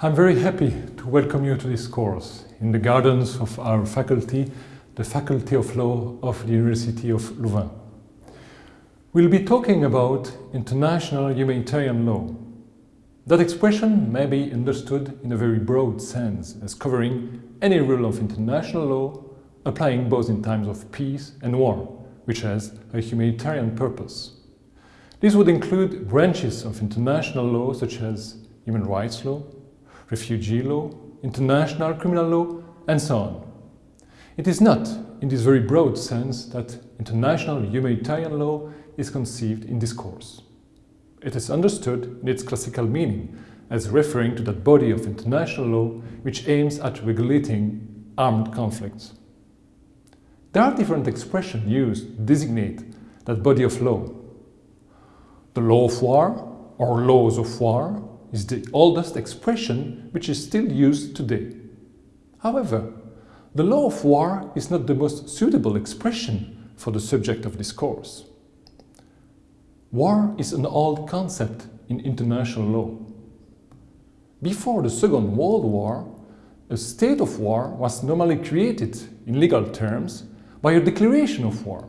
I'm very happy to welcome you to this course in the gardens of our faculty, the Faculty of Law of the University of Louvain. We'll be talking about international humanitarian law. That expression may be understood in a very broad sense as covering any rule of international law applying both in times of peace and war, which has a humanitarian purpose. This would include branches of international law such as human rights law, refugee law, international criminal law, and so on. It is not in this very broad sense that international humanitarian law is conceived in this course. It is understood in its classical meaning as referring to that body of international law which aims at regulating armed conflicts. There are different expressions used to designate that body of law. The law of war or laws of war is the oldest expression which is still used today. However, the law of war is not the most suitable expression for the subject of this course. War is an old concept in international law. Before the Second World War, a state of war was normally created in legal terms by a declaration of war.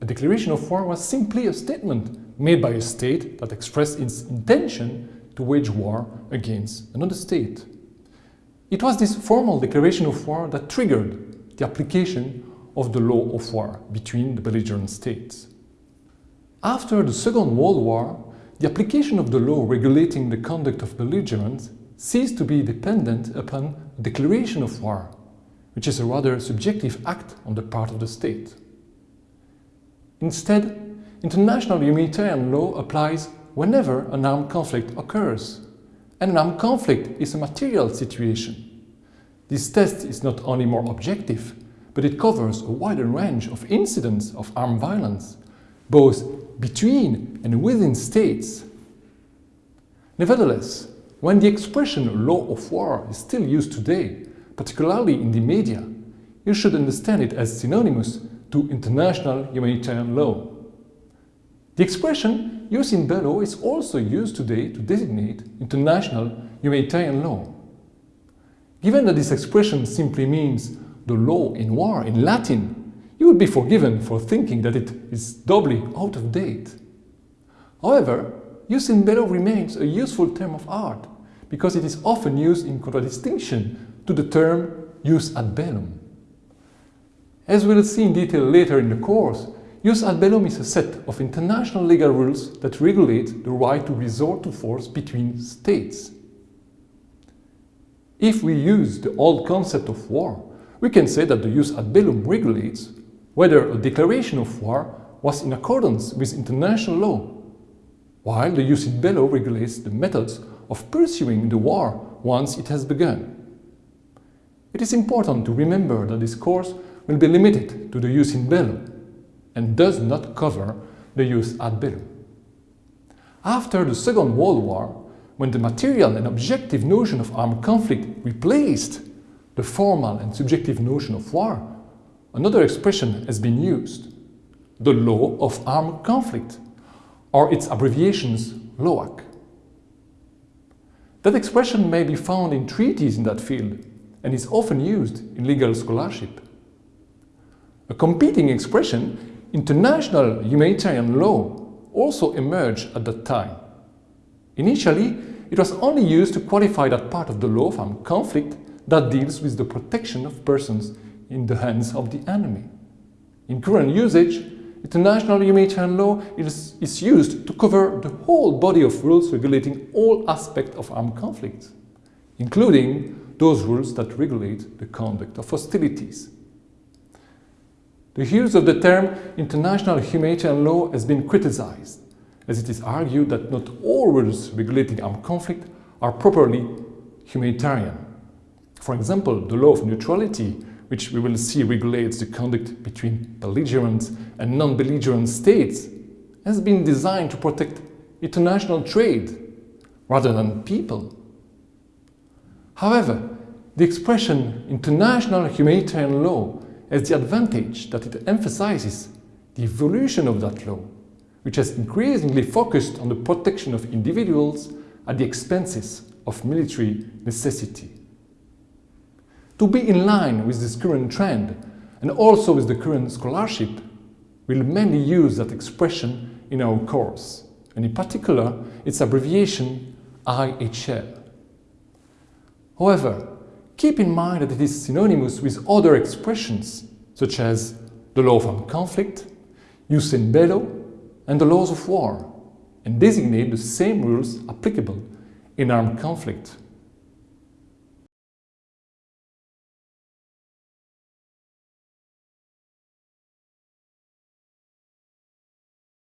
A declaration of war was simply a statement made by a state that expressed its intention to wage war against another state. It was this formal declaration of war that triggered the application of the law of war between the belligerent states. After the Second World War, the application of the law regulating the conduct of belligerents ceased to be dependent upon a declaration of war, which is a rather subjective act on the part of the state. Instead, international humanitarian law applies whenever an armed conflict occurs. And an armed conflict is a material situation. This test is not only more objective, but it covers a wider range of incidents of armed violence, both between and within states. Nevertheless, when the expression law of war is still used today, particularly in the media, you should understand it as synonymous to international humanitarian law. The expression Jus in bello is also used today to designate international humanitarian law. Given that this expression simply means the law in war in Latin, you would be forgiven for thinking that it is doubly out of date. However, jus in bello remains a useful term of art because it is often used in contradistinction to the term jus ad bellum. As we'll see in detail later in the course, Jus ad bellum is a set of international legal rules that regulate the right to resort to force between states. If we use the old concept of war, we can say that the jus ad bellum regulates whether a declaration of war was in accordance with international law, while the jus in bello regulates the methods of pursuing the war once it has begun. It is important to remember that this course will be limited to the jus in bello, and does not cover the jus ad bellum. After the Second World War, when the material and objective notion of armed conflict replaced the formal and subjective notion of war, another expression has been used, the law of armed conflict, or its abbreviations LOAC. That expression may be found in treaties in that field and is often used in legal scholarship. A competing expression International humanitarian law also emerged at that time. Initially, it was only used to qualify that part of the law of armed conflict that deals with the protection of persons in the hands of the enemy. In current usage, international humanitarian law is, is used to cover the whole body of rules regulating all aspects of armed conflicts, including those rules that regulate the conduct of hostilities. The use of the term international humanitarian law has been criticized, as it is argued that not all rules regulating armed conflict are properly humanitarian. For example, the law of neutrality, which we will see regulates the conduct between belligerent and non-belligerent states, has been designed to protect international trade rather than people. However, the expression international humanitarian law has the advantage that it emphasizes the evolution of that law, which has increasingly focused on the protection of individuals at the expenses of military necessity. To be in line with this current trend and also with the current scholarship, we'll mainly use that expression in our course, and in particular its abbreviation IHL. However, keep in mind that it is synonymous with other expressions such as the law of armed conflict, jus in bello, and the laws of war, and designate the same rules applicable in armed conflict.